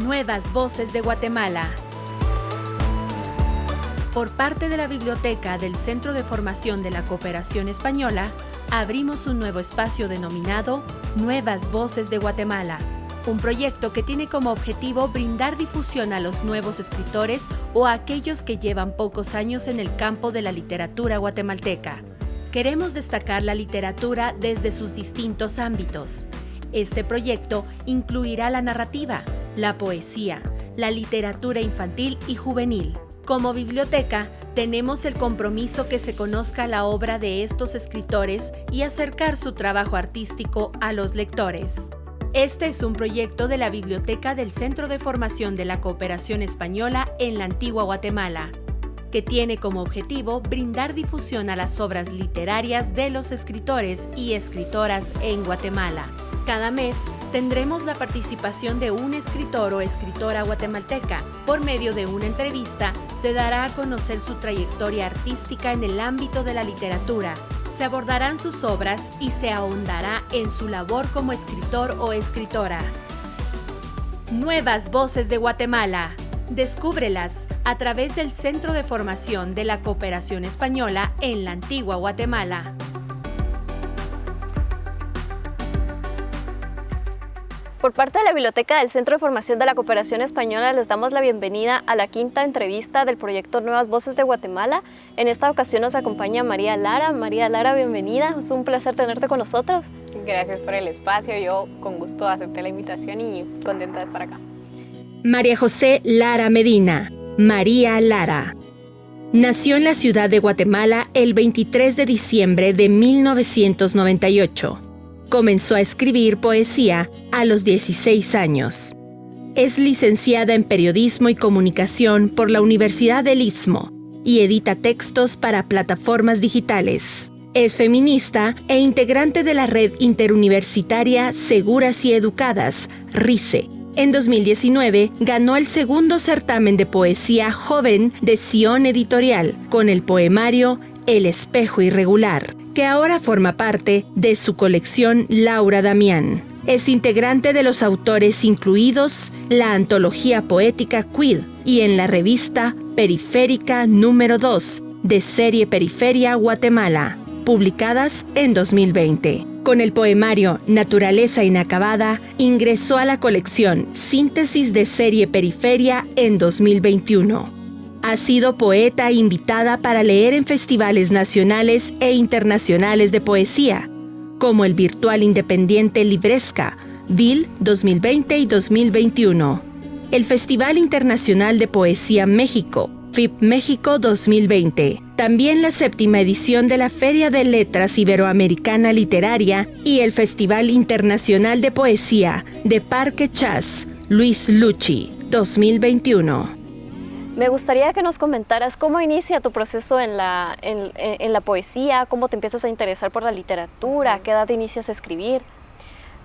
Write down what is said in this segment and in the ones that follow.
Nuevas Voces de Guatemala. Por parte de la Biblioteca del Centro de Formación de la Cooperación Española, abrimos un nuevo espacio denominado Nuevas Voces de Guatemala, un proyecto que tiene como objetivo brindar difusión a los nuevos escritores o a aquellos que llevan pocos años en el campo de la literatura guatemalteca. Queremos destacar la literatura desde sus distintos ámbitos. Este proyecto incluirá la narrativa, la poesía, la literatura infantil y juvenil. Como biblioteca, tenemos el compromiso que se conozca la obra de estos escritores y acercar su trabajo artístico a los lectores. Este es un proyecto de la Biblioteca del Centro de Formación de la Cooperación Española en la Antigua Guatemala, que tiene como objetivo brindar difusión a las obras literarias de los escritores y escritoras en Guatemala. Cada mes tendremos la participación de un escritor o escritora guatemalteca. Por medio de una entrevista se dará a conocer su trayectoria artística en el ámbito de la literatura. Se abordarán sus obras y se ahondará en su labor como escritor o escritora. Nuevas Voces de Guatemala. Descúbrelas a través del Centro de Formación de la Cooperación Española en la Antigua Guatemala. Por parte de la Biblioteca del Centro de Formación de la Cooperación Española les damos la bienvenida a la quinta entrevista del proyecto Nuevas Voces de Guatemala. En esta ocasión nos acompaña María Lara. María Lara, bienvenida. Es un placer tenerte con nosotros. Gracias por el espacio. Yo con gusto acepté la invitación y contenta de estar acá. María José Lara Medina. María Lara. Nació en la ciudad de Guatemala el 23 de diciembre de 1998. Comenzó a escribir poesía a los 16 años. Es licenciada en Periodismo y Comunicación por la Universidad del Istmo y edita textos para plataformas digitales. Es feminista e integrante de la red interuniversitaria Seguras y Educadas, RICE. En 2019 ganó el segundo certamen de poesía joven de Sion Editorial con el poemario El espejo irregular que ahora forma parte de su colección Laura Damián. Es integrante de los autores incluidos la antología poética Quid y en la revista Periférica número 2 de serie Periferia Guatemala, publicadas en 2020. Con el poemario Naturaleza Inacabada, ingresó a la colección Síntesis de serie Periferia en 2021. Ha sido poeta invitada para leer en festivales nacionales e internacionales de poesía, como el virtual independiente Libresca, VIL 2020 y 2021, el Festival Internacional de Poesía México, FIP México 2020, también la séptima edición de la Feria de Letras Iberoamericana Literaria y el Festival Internacional de Poesía de Parque Chas, Luis Lucci 2021. Me gustaría que nos comentaras cómo inicia tu proceso en la, en, la poesía, cómo te empiezas a interesar por la literatura, a qué edad inicias a escribir.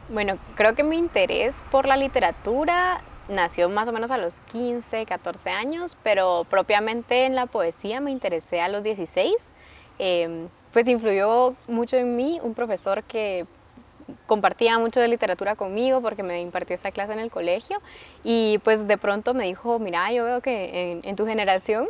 Bueno, creo que mi interés por la literatura nació más o menos a los 15, 14 años, pero propiamente en la poesía me interesé a los 16. Em, pues influyó mucho en mí un profesor que compartía mucho de literatura conmigo porque me impartió esa clase en el colegio y pues de pronto me dijo, mira, yo veo que en, tu generación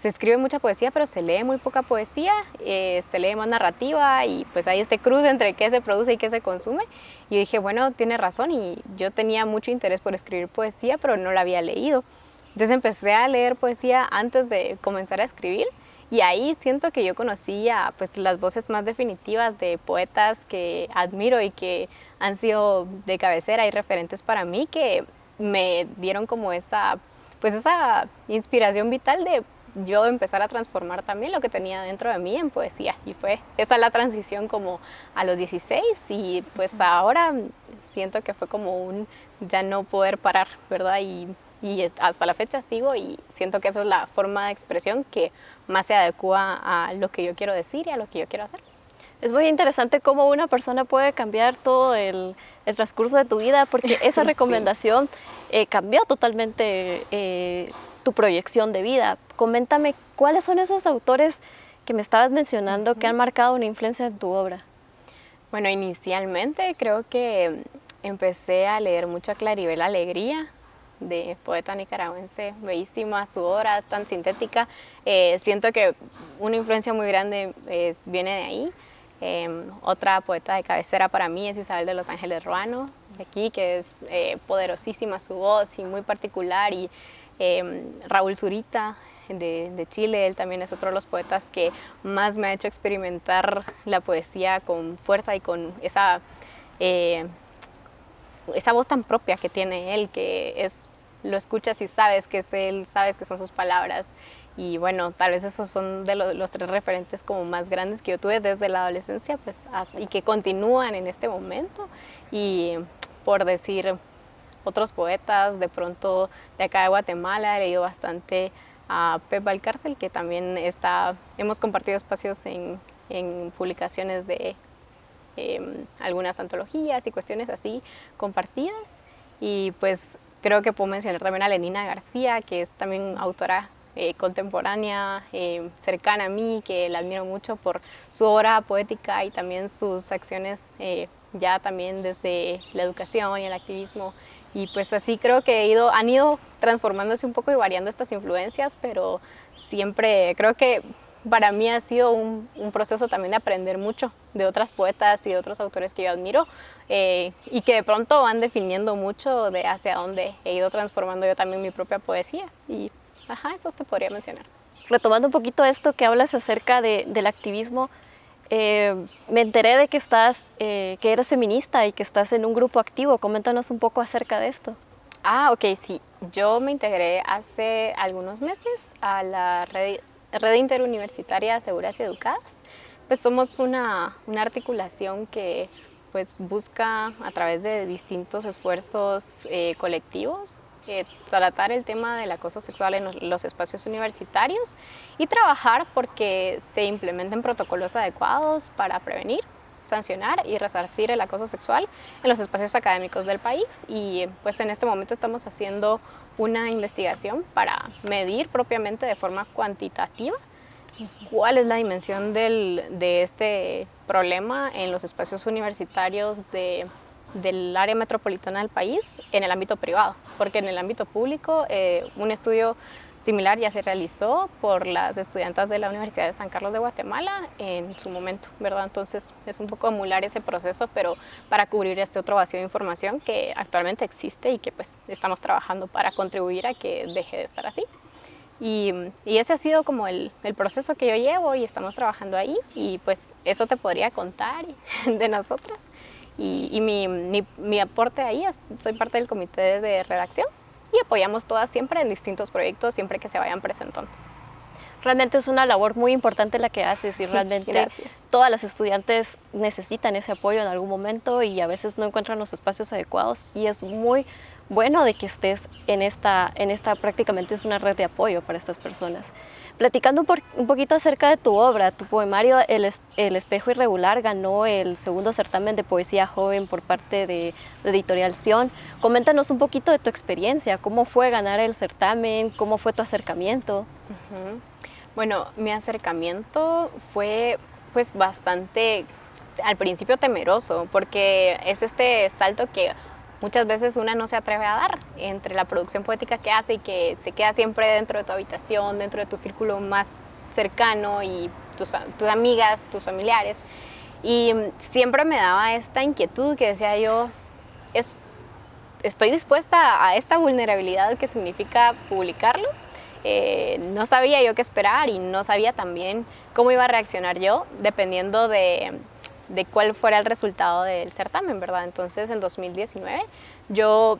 se escribe mucha poesía, pero se lee muy poca poesía, eh, se lee más narrativa y pues hay este cruce entre qué se produce y qué se consume. Y yo dije, bueno, tiene razón y yo tenía mucho interés por escribir poesía, pero no la había leído. Entonces empecé a leer poesía antes de comenzar a escribir y ahí siento que yo conocía pues, las voces más definitivas de poetas que admiro y que han sido de cabecera y referentes para mí que me dieron como esa, pues esa inspiración vital de yo empezar a transformar también lo que tenía dentro de mí en poesía y fue esa la transición como a los 16 y pues ahora siento que fue como un ya no poder parar, ¿verdad? Y y hasta la fecha sigo y siento que esa es la forma de expresión que más se adecua a lo que yo quiero decir y a lo que yo quiero hacer. Es muy interesante cómo una persona puede cambiar todo el, transcurso de tu vida porque esa recomendación eh, cambió totalmente eh, tu proyección de vida. Coméntame, ¿cuáles son esos autores que me estabas mencionando que han marcado una influencia en tu obra? Bueno, inicialmente creo que empecé a leer mucho a Claribel Alegría, de poeta nicaragüense, bellísima su obra, tan sintética. Eh, siento que una influencia muy grande viene de ahí. Em, otra poeta de cabecera para mí es Isabel de los Ángeles Ruano, de aquí, que es eh, poderosísima su voz y muy particular. Y em, Raúl Zurita, de, Chile, él también es otro de los poetas que más me ha hecho experimentar la poesía con fuerza y con esa eh, esa voz tan propia que tiene él, que es, lo escuchas y sabes que es él, sabes que son sus palabras. Y bueno, tal vez esos son de los, tres referentes como más grandes que yo tuve desde la adolescencia pues, y que continúan en este momento. Y por decir otros poetas, de pronto de acá de Guatemala he leído bastante a Pep Valcárcel, que también está, hemos compartido espacios en, en publicaciones de Em, algunas antologías y cuestiones así compartidas. Y pues creo que puedo mencionar también a Lenina García, que es también autora eh, contemporánea, em, cercana a mí, que la admiro mucho por su obra poética y también sus acciones eh, ya también desde la educación y el activismo. Y pues así creo que he ido, han ido transformándose un poco y variando estas influencias, pero siempre creo que para mí ha sido un, proceso también de aprender mucho de otras poetas y de otros autores que yo admiro eh, y que de pronto van definiendo mucho de hacia dónde he ido transformando yo también mi propia poesía y ajá, eso te podría mencionar. Retomando un poquito esto que hablas acerca del activismo, eh, me enteré de que estás, eh, que eres feminista y que estás en un grupo activo. Coméntanos un poco acerca de esto. Ah, ok, sí. Yo me integré hace algunos meses a la red Red Interuniversitaria Seguras y Educadas, pues somos una, articulación que pues busca a través de distintos esfuerzos eh, colectivos eh, tratar el tema del acoso sexual en los espacios universitarios y trabajar porque se implementen protocolos adecuados para prevenir, sancionar y resarcir el acoso sexual en los espacios académicos del país. Y pues en este momento estamos haciendo una investigación para medir propiamente de forma cuantitativa cuál es la dimensión de este problema en los espacios universitarios del área metropolitana del país en el ámbito privado, porque en el ámbito público eh, un estudio similar ya se realizó por las estudiantes de la Universidad de San Carlos de Guatemala en su momento, ¿verdad? Entonces es un poco emular ese proceso, pero para cubrir este otro vacío de información que actualmente existe y que pues estamos trabajando para contribuir a que deje de estar así. Y, ese ha sido como el, proceso que yo llevo y estamos trabajando ahí y pues eso te podría contar de nosotras. Y, mi, mi, mi aporte ahí es, soy parte del comité de redacción y apoyamos todas siempre en distintos proyectos, siempre que se vayan presentando. Realmente es una labor muy importante la que haces y realmente todas las estudiantes necesitan ese apoyo en algún momento y a veces no encuentran los espacios adecuados y es muy bueno de que estés en esta, en esta prácticamente es una red de apoyo para estas personas. Platicando un, poquito acerca de tu obra, tu poemario el, Espejo Irregular ganó el segundo certamen de poesía joven por parte de, Editorial Sion. Coméntanos un poquito de tu experiencia, cómo fue ganar el certamen, cómo fue tu acercamiento. Bueno, mi acercamiento fue pues bastante al principio temeroso porque es este salto que muchas veces una no se atreve a dar entre la producción poética que hace y que se queda siempre dentro de tu habitación, dentro de tu círculo más cercano y tus, tus amigas, tus familiares. Y siempre me daba esta inquietud que decía yo, es, estoy dispuesta a esta vulnerabilidad que significa publicarlo. Eh, no sabía yo qué esperar y no sabía también cómo iba a reaccionar yo, dependiendo de, de cuál fuera el resultado del certamen, ¿verdad? Entonces, en 2019, yo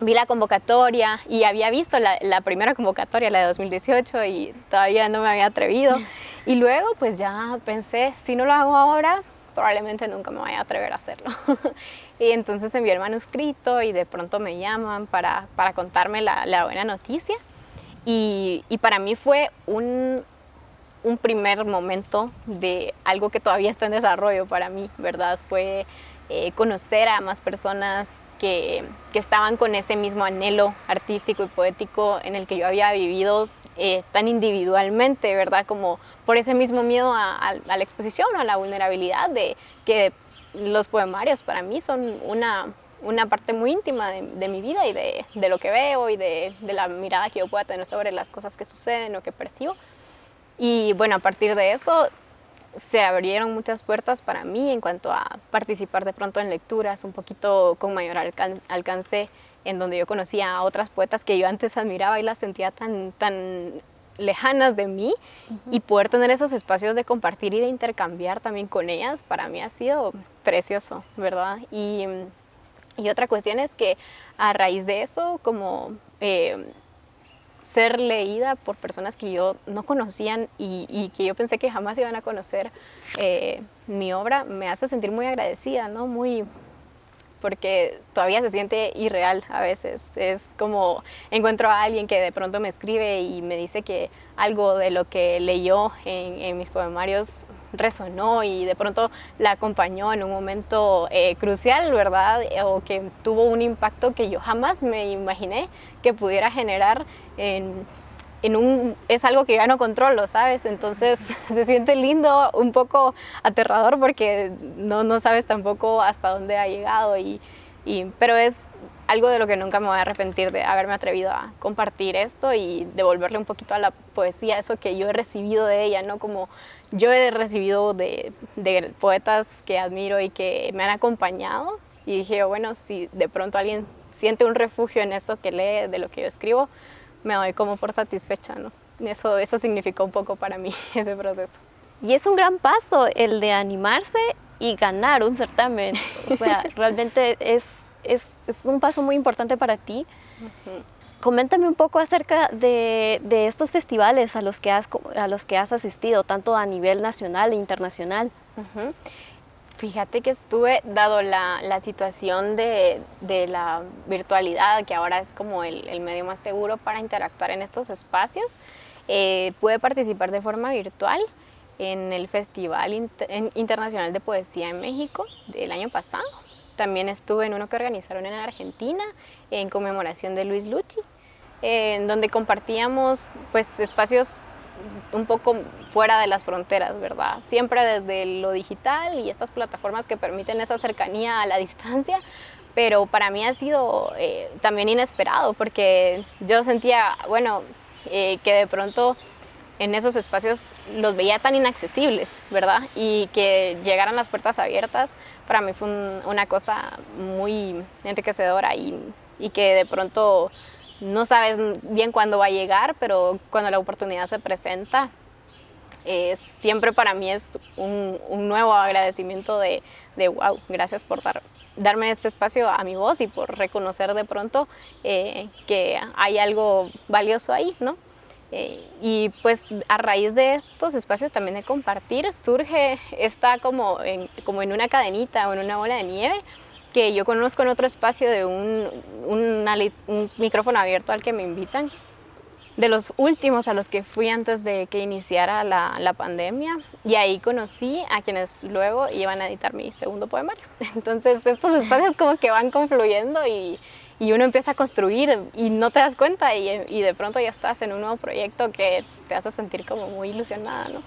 vi la convocatoria y había visto la, primera convocatoria, la de 2018, y todavía no me había atrevido. Y luego, pues ya pensé, si no lo hago ahora, probablemente nunca me vaya a atrever a hacerlo. y entonces envié el manuscrito y de pronto me llaman para, para contarme la, la buena noticia. Y, y para mí fue un, un primer momento de algo que todavía está en desarrollo para mí, ¿verdad? Fue eh, conocer a más personas que, que, estaban con este mismo anhelo artístico y poético en el que yo había vivido eh, tan individualmente, ¿verdad? Como por ese mismo miedo a, la exposición o a la vulnerabilidad de que los poemarios para mí son una una parte muy íntima de, mi vida y de, de, lo que veo y de, de, la mirada que yo pueda tener sobre las cosas que suceden o que percibo. Y bueno, a partir de eso se abrieron muchas puertas para mí en cuanto a participar de pronto en lecturas un poquito con mayor alcance, en donde yo conocía a otras poetas que yo antes admiraba y las sentía tan, tan lejanas de mí y poder tener esos espacios de compartir y de intercambiar también con ellas, para mí ha sido precioso, ¿verdad? Y, y otra cuestión es que a raíz de eso, como eh, ser leída por personas que yo no conocían y, que yo pensé que jamás iban a conocer eh, mi obra, me hace sentir muy agradecida, ¿no? Muy, porque todavía se siente irreal a veces. Es como encuentro a alguien que de pronto me escribe y me dice que algo de lo que leyó en, mis poemarios resonó y de pronto la acompañó en un momento eh, crucial, ¿verdad? O que tuvo un impacto que yo jamás me imaginé que pudiera generar en, es algo que ya no controlo, ¿sabes? Entonces se siente lindo, un poco aterrador porque no, no sabes tampoco hasta dónde ha llegado, y, pero es algo de lo que nunca me voy a arrepentir de haberme atrevido a compartir esto y devolverle un poquito a la poesía eso que yo he recibido de ella, ¿no? Como yo he recibido de, de poetas que admiro y que me han acompañado y dije, bueno, si de pronto alguien siente un refugio en eso que lee de lo que yo escribo, me doy como por satisfecha, ¿no? Eso, eso significó un poco para mí ese proceso. Y es un gran paso el de animarse y ganar un certamen. O sea, realmente es, es, es, un paso muy importante para ti. Coméntame un poco acerca de, de, estos festivales a los, que has, a los que has asistido, tanto a nivel nacional e internacional. Fíjate que estuve, dado la, la situación de, de, la virtualidad, que ahora es como el, el, medio más seguro para interactuar en estos espacios, eh, pude participar de forma virtual en el Festival Internacional de Poesía en México del año pasado. También estuve en uno que organizaron en Argentina en conmemoración de Luis Lucci, en donde compartíamos pues, espacios un poco fuera de las fronteras, ¿verdad? Siempre desde lo digital y estas plataformas que permiten esa cercanía a la distancia, pero para mí ha sido eh, también inesperado porque yo sentía, bueno, eh, que de pronto en esos espacios los veía tan inaccesibles, ¿verdad? Y que llegaran las puertas abiertas, para mí fue una cosa muy enriquecedora y, y que de pronto no sabes bien cuándo va a llegar, pero cuando la oportunidad se presenta, eh, siempre para mí es un, nuevo agradecimiento de, de, wow, gracias por dar, darme este espacio a mi voz y por reconocer de pronto eh, que hay algo valioso ahí, ¿no? Eh, y pues a raíz de estos espacios también de compartir surge esta como en, como en una cadenita o en una bola de nieve que yo conozco en otro espacio de un, un, micrófono abierto al que me invitan, de los últimos a los que fui antes de que iniciara la, la, pandemia y ahí conocí a quienes luego iban a editar mi segundo poemario. Entonces estos espacios como que van confluyendo y, y uno empieza a construir y no te das cuenta y, y, de pronto ya estás en un nuevo proyecto que te hace sentir como muy ilusionada, ¿no?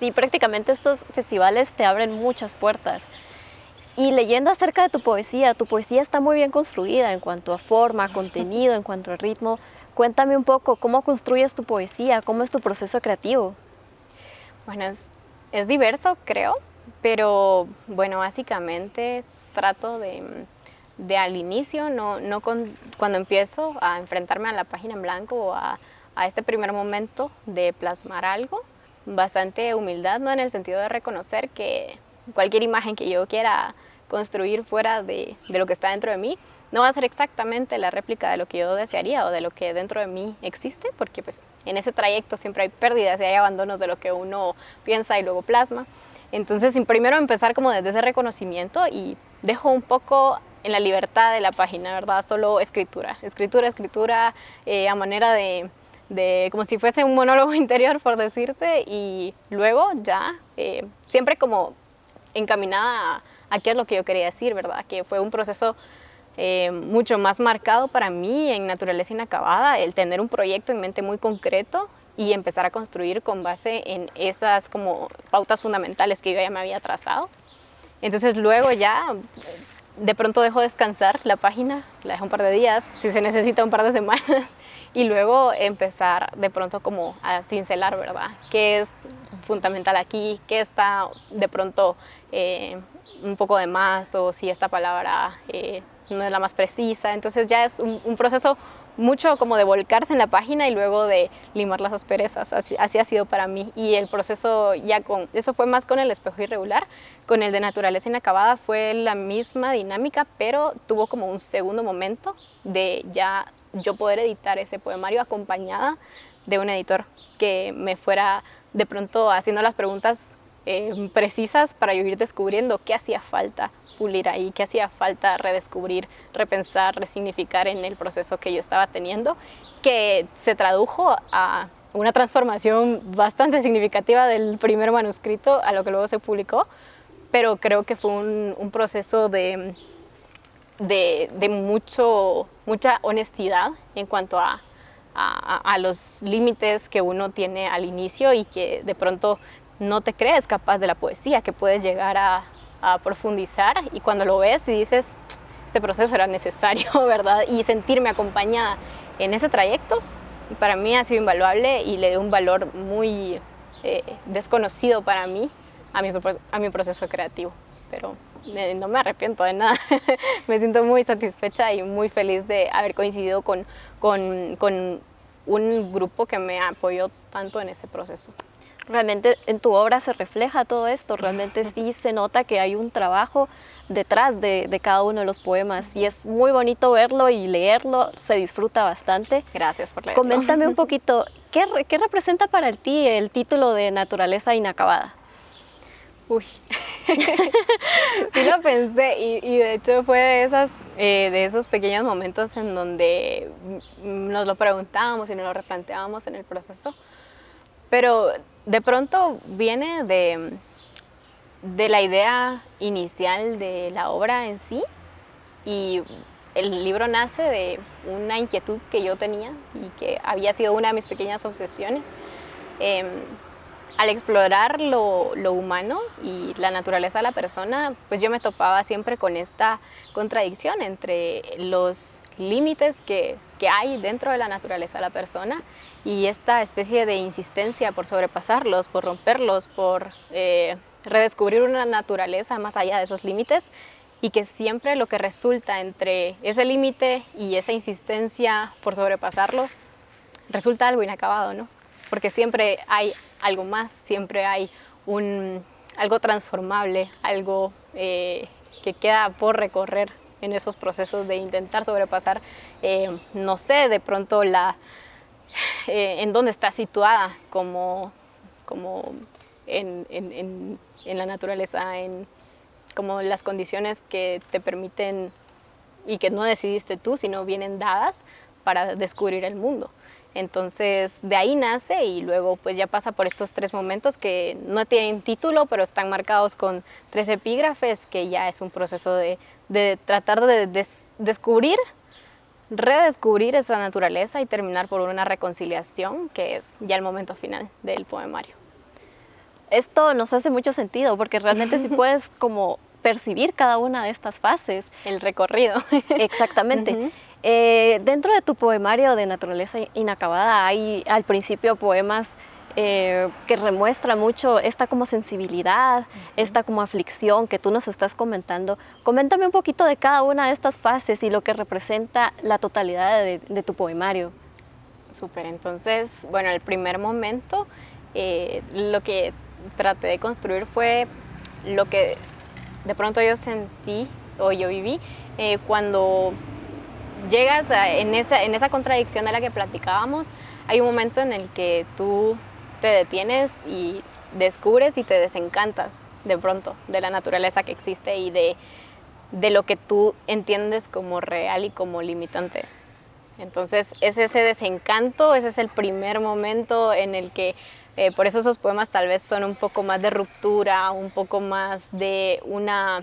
Sí, prácticamente estos festivales te abren muchas puertas. Y leyendo acerca de tu poesía, tu poesía está muy bien construida en cuanto a forma, contenido, en cuanto a ritmo. Cuéntame un poco, ¿cómo construyes tu poesía? ¿Cómo es tu proceso creativo? Bueno, es, diverso, creo, pero bueno, básicamente trato de, de al inicio, no, no cuando empiezo a enfrentarme a la página en blanco o a, a este primer momento de plasmar algo, bastante humildad, ¿no? En el sentido de reconocer que cualquier imagen que yo quiera construir fuera de, de, lo que está dentro de mí, no va a ser exactamente la réplica de lo que yo desearía o de lo que dentro de mí existe, porque pues en ese trayecto siempre hay pérdidas y hay abandonos de lo que uno piensa y luego plasma. Entonces, primero empezar como desde ese reconocimiento y dejo un poco en la libertad de la página, ¿verdad? Solo escritura, escritura, escritura, eh, a manera de, de, como si fuese un monólogo interior, por decirte, y luego ya, eh, siempre como encaminada a, qué es lo que yo quería decir, ¿verdad? Que fue un proceso eh, mucho más marcado para mí en Naturaleza Inacabada, el tener un proyecto en mente muy concreto y empezar a construir con base en esas como pautas fundamentales que yo ya me había trazado. Entonces luego ya de pronto dejo descansar la página, la dejo un par de días, si se necesita un par de semanas, y luego empezar de pronto como a cincelar, ¿verdad? ¿Qué es fundamental aquí? ¿Qué está de pronto eh, un poco de más? O si esta palabra eh, no es la más precisa. Entonces ya es un, proceso mucho como de volcarse en la página y luego de limar las asperezas. Así, así, ha sido para mí. Y el proceso ya con, eso fue más con el espejo irregular. Con el de naturaleza inacabada fue la misma dinámica, pero tuvo como un segundo momento de ya yo poder editar ese poemario acompañada de un editor que me fuera de pronto haciendo las preguntas eh, precisas para yo ir descubriendo qué hacía falta pulir ahí, qué hacía falta redescubrir, repensar, resignificar en el proceso que yo estaba teniendo, que se tradujo a una transformación bastante significativa del primer manuscrito a lo que luego se publicó, pero creo que fue un, proceso de, de, mucho, mucha honestidad en cuanto a, a, los límites que uno tiene al inicio y que de pronto no te crees capaz de la poesía, que puedes llegar a, a profundizar y cuando lo ves y dices, este proceso era necesario, ¿verdad? Y sentirme acompañada en ese trayecto, para mí ha sido invaluable y le dio un valor muy eh, desconocido para mí a mi, proceso creativo. Pero eh, no me arrepiento de nada, me siento muy satisfecha y muy feliz de haber coincidido con un grupo que me apoyó tanto en ese proceso realmente en tu obra se refleja todo esto, realmente sí se nota que hay un trabajo detrás de, cada uno de los poemas y es muy bonito verlo y leerlo, se disfruta bastante. Gracias por leerlo. Coméntame un poquito, ¿qué, representa para ti el título de Naturaleza Inacabada? Uy, sí lo pensé y, de hecho fue de, esas, eh, de esos pequeños momentos en donde nos lo preguntábamos y nos lo replanteábamos en el proceso, pero de pronto viene de, de la idea inicial de la obra en sí y el libro nace de una inquietud que yo tenía y que había sido una de mis pequeñas obsesiones. Em, al explorar lo, lo, humano y la naturaleza de la persona, pues yo me topaba siempre con esta contradicción entre los límites que, que hay dentro de la naturaleza de la persona y esta especie de insistencia por sobrepasarlos, por romperlos, por eh, redescubrir una naturaleza más allá de esos límites y que siempre lo que resulta entre ese límite y esa insistencia por sobrepasarlo resulta algo inacabado, ¿no? Porque siempre hay algo más, siempre hay un, algo transformable, algo eh, que queda por recorrer en esos procesos de intentar sobrepasar, eh, no sé, de pronto la, eh, en dónde está situada como, como en, la naturaleza, en como las condiciones que te permiten y que no decidiste tú, sino vienen dadas para descubrir el mundo. Entonces de ahí nace y luego pues ya pasa por estos tres momentos que no tienen título pero están marcados con tres epígrafes que ya es un proceso de tratar de descubrir redescubrir esa naturaleza y terminar por una reconciliación, que es ya el momento final del poemario. Esto nos hace mucho sentido, porque realmente si puedes como percibir cada una de estas fases. El recorrido. Exactamente. Eh, dentro de tu poemario de naturaleza inacabada hay al principio poemas eh, que remuestra mucho esta como sensibilidad, esta como aflicción que tú nos estás comentando. Coméntame un poquito de cada una de estas fases y lo que representa la totalidad de, tu poemario. Súper, entonces, bueno, el primer momento eh, lo que traté de construir fue lo que de pronto yo sentí o yo viví eh, cuando llegas en, esa, en esa contradicción de la que platicábamos, hay un momento en el que tú te detienes y descubres y te desencantas de pronto de la naturaleza que existe y de, de lo que tú entiendes como real y como limitante. Entonces es ese desencanto, ese es el primer momento en el que, eh, por eso esos poemas tal vez son un poco más de ruptura, un poco más de una,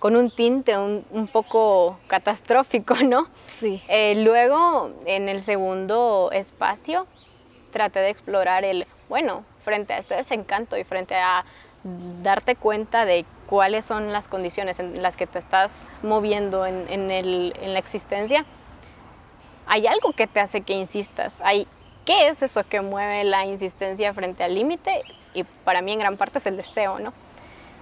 con un tinte un, poco catastrófico, ¿no? Sí. Eh, luego, en el segundo espacio, traté de explorar el bueno, frente a este desencanto y frente a darte cuenta de cuáles son las condiciones en las que te estás moviendo en, en, la existencia, hay algo que te hace que insistas. Hay, ¿Qué es eso que mueve la insistencia frente al límite? Y para mí en gran parte es el deseo, ¿no?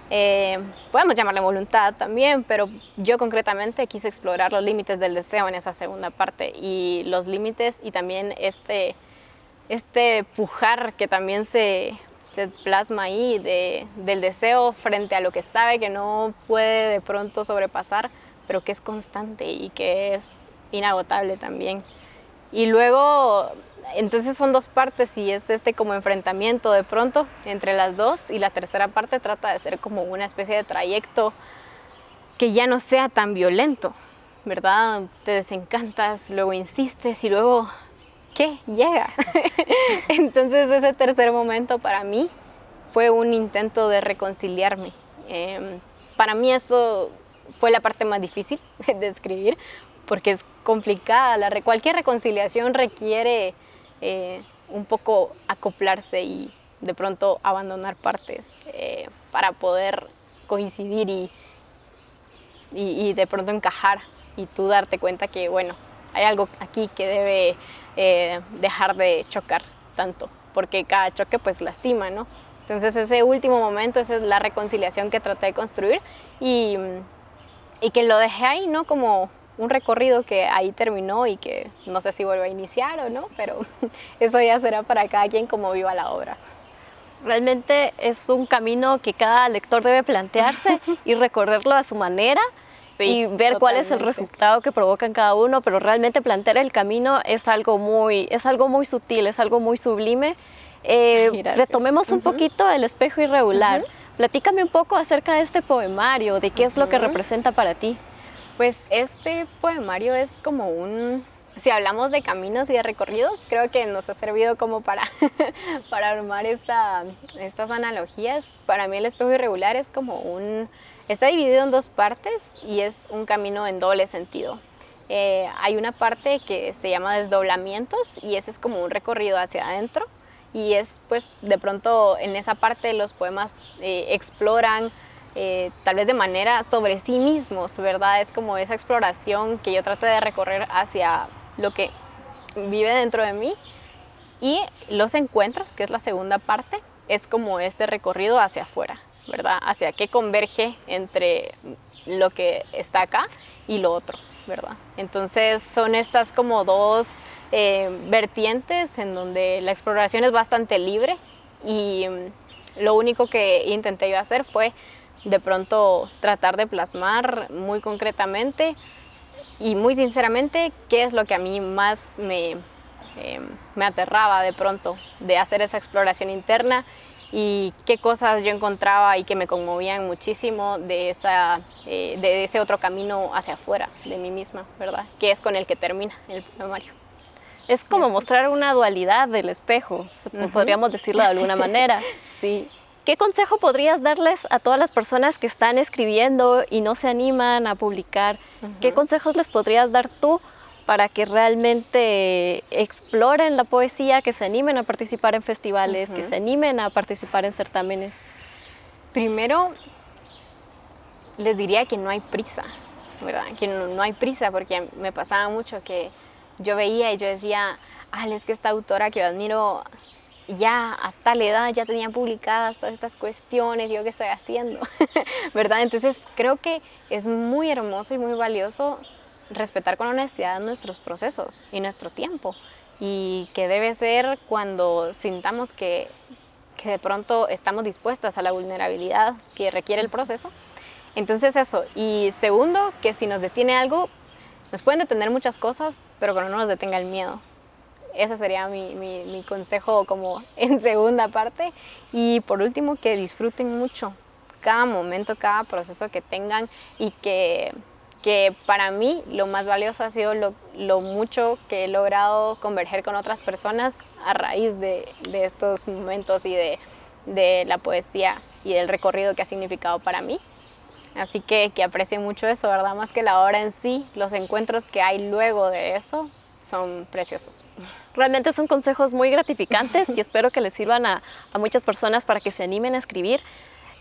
Eh, podemos llamarle voluntad también, pero yo concretamente quise explorar los límites del deseo en esa segunda parte y los límites y también este, este pujar que también se, se plasma ahí de, del deseo frente a lo que sabe que no puede de pronto sobrepasar, pero que es constante y que es inagotable también. Y luego, entonces son dos partes y es este como enfrentamiento de pronto entre las dos y la tercera parte trata de ser como una especie de trayecto que ya no sea tan violento, ¿verdad? Te desencantas, luego insistes y luego ¿qué? Llega. Entonces ese tercer momento para mí fue un intento de reconciliarme. Em, para mí eso fue la parte más difícil de escribir porque es complicada. La, cualquier reconciliación requiere eh, un poco acoplarse y de pronto abandonar partes eh, para poder coincidir y, y de pronto encajar y tú darte cuenta que, bueno, hay algo aquí que debe eh, dejar de chocar tanto, porque cada choque pues lastima, ¿no? Entonces ese último momento, esa es la reconciliación que traté de construir y, que lo dejé ahí, ¿no? Como un recorrido que ahí terminó y que no sé si vuelvo a iniciar o no, pero eso ya será para cada quien como viva la obra. Realmente es un camino que cada lector debe plantearse y recorrerlo a su manera y ver cuál es el resultado que provoca en cada uno, pero realmente plantear el camino es algo muy, es algo muy sutil, es algo muy sublime. Eh, retomemos un poquito el espejo irregular. Platícame un poco acerca de este poemario, de qué es lo que representa para ti. Pues este poemario es como un, si hablamos de caminos y de recorridos, creo que nos ha servido como para, para armar esta, estas analogías. Para mí el espejo irregular es como un, Está dividido en dos partes y es un camino en doble sentido. Eh, hay una parte que se llama desdoblamientos y ese es como un recorrido hacia adentro y es pues de pronto en esa parte los poemas eh, exploran eh, tal vez de manera sobre sí mismos, ¿verdad? Es como esa exploración que yo traté de recorrer hacia lo que vive dentro de mí y los encuentros, que es la segunda parte, es como este recorrido hacia afuera. ¿Verdad? Hacia qué converge entre lo que está acá y lo otro, ¿verdad? Entonces son estas como dos eh, vertientes en donde la exploración es bastante libre y mm, lo único que intenté yo hacer fue de pronto tratar de plasmar muy concretamente y muy sinceramente qué es lo que a mí más me, eh, me aterraba de pronto de hacer esa exploración interna y qué cosas yo encontraba y que me conmovían muchísimo de, esa, eh, de ese otro camino hacia afuera de mí misma, ¿verdad? Que es con el que termina el poemario. Es como mostrar una dualidad del espejo, podríamos decirlo de alguna manera. sí. ¿Qué consejo podrías darles a todas las personas que están escribiendo y no se animan a publicar? ¿Qué consejos les podrías dar tú para que realmente exploren la poesía, que se animen a participar en festivales, que se animen a participar en certámenes? Primero, les diría que no hay prisa, ¿verdad? Que no, hay prisa, porque me pasaba mucho que yo veía y yo decía, ah, es que esta autora que yo admiro ya a tal edad ya tenía publicadas todas estas cuestiones, yo qué estoy haciendo, ¿verdad? Entonces creo que es muy hermoso y muy valioso respetar con honestidad nuestros procesos y nuestro tiempo y que debe ser cuando sintamos que, que de pronto estamos dispuestas a la vulnerabilidad que requiere el proceso. Entonces eso. Y segundo, que si nos detiene algo, nos pueden detener muchas cosas, pero que no nos detenga el miedo. Ese sería mi, mi, mi, consejo como en segunda parte. Y por último, que disfruten mucho cada momento, cada proceso que tengan y que que para mí lo más valioso ha sido lo, mucho que he logrado converger con otras personas a raíz de, estos momentos y de, la poesía y del recorrido que ha significado para mí. Así que, que aprecio mucho eso, ¿verdad? Más que la obra en sí, los encuentros que hay luego de eso son preciosos. Realmente son consejos muy gratificantes y espero que les sirvan a, a muchas personas para que se animen a escribir.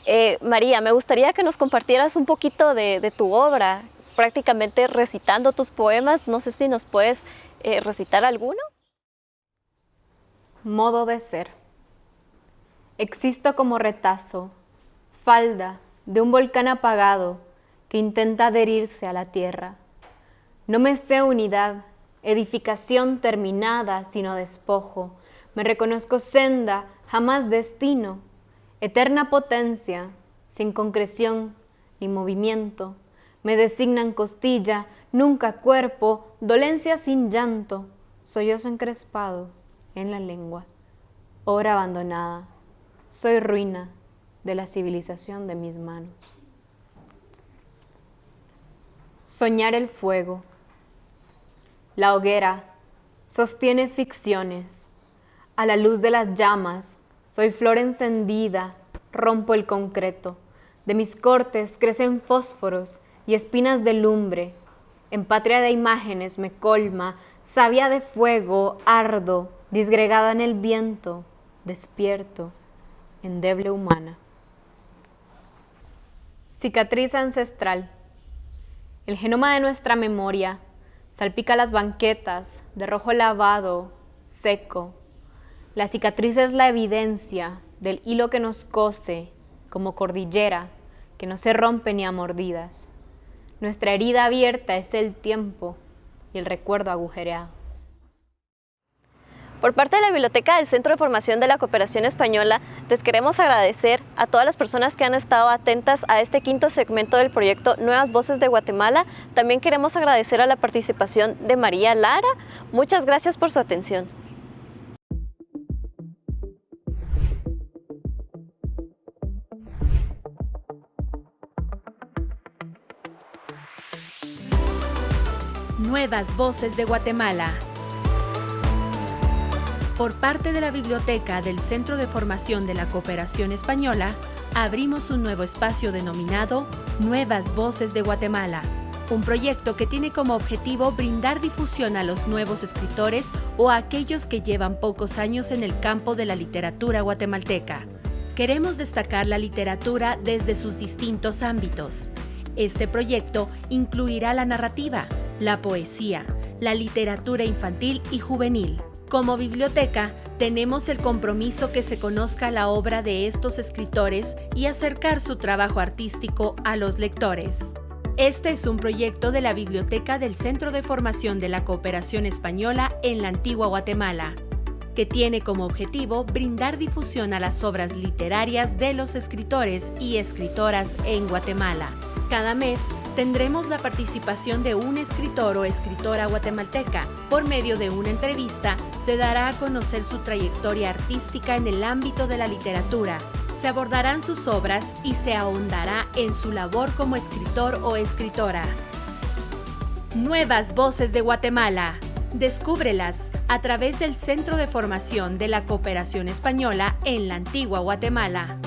Eh, María, me gustaría que nos compartieras un poquito de, tu obra, prácticamente recitando tus poemas. No sé si nos puedes eh, recitar alguno. Modo de ser. Existo como retazo, falda de un volcán apagado que intenta adherirse a la tierra. No me sé unidad, edificación terminada, sino despojo. Me reconozco senda, jamás destino, eterna potencia, sin concreción ni movimiento. Me designan costilla, nunca cuerpo, dolencia sin llanto, sollozo encrespado en la lengua, obra abandonada. Soy ruina de la civilización de mis manos. Soñar el fuego. La hoguera sostiene ficciones. A la luz de las llamas, soy flor encendida, rompo el concreto. De mis cortes crecen fósforos y espinas de lumbre. En patria de imágenes me colma, savia de fuego, ardo, disgregada en el viento, despierto, endeble humana. Cicatriz ancestral. El genoma de nuestra memoria salpica las banquetas de rojo lavado, seco. La cicatriz es la evidencia del hilo que nos cose como cordillera que no se rompe ni a mordidas. Nuestra herida abierta es el tiempo y el recuerdo agujereado. Por parte de la Biblioteca del Centro de Formación de la Cooperación Española, les queremos agradecer a todas las personas que han estado atentas a este quinto segmento del proyecto Nuevas Voces de Guatemala. También queremos agradecer a la participación de María Lara. Muchas gracias por su atención. Nuevas Voces de Guatemala por parte de la Biblioteca del Centro de Formación de la Cooperación Española, abrimos un nuevo espacio denominado Nuevas Voces de Guatemala, un proyecto que tiene como objetivo brindar difusión a los nuevos escritores o a aquellos que llevan pocos años en el campo de la literatura guatemalteca. Queremos destacar la literatura desde sus distintos ámbitos. Este proyecto incluirá la narrativa, la poesía, la literatura infantil y juvenil. Como biblioteca, tenemos el compromiso que se conozca la obra de estos escritores y acercar su trabajo artístico a los lectores. Este es un proyecto de la Biblioteca del Centro de Formación de la Cooperación Española en la Antigua Guatemala, que tiene como objetivo brindar difusión a las obras literarias de los escritores y escritoras en Guatemala. Cada mes tendremos la participación de un escritor o escritora guatemalteca. Por medio de una entrevista se dará a conocer su trayectoria artística en el ámbito de la literatura. Se abordarán sus obras y se ahondará en su labor como escritor o escritora. Nuevas Voces de Guatemala. Descúbrelas a través del Centro de Formación de la Cooperación Española en la Antigua Guatemala.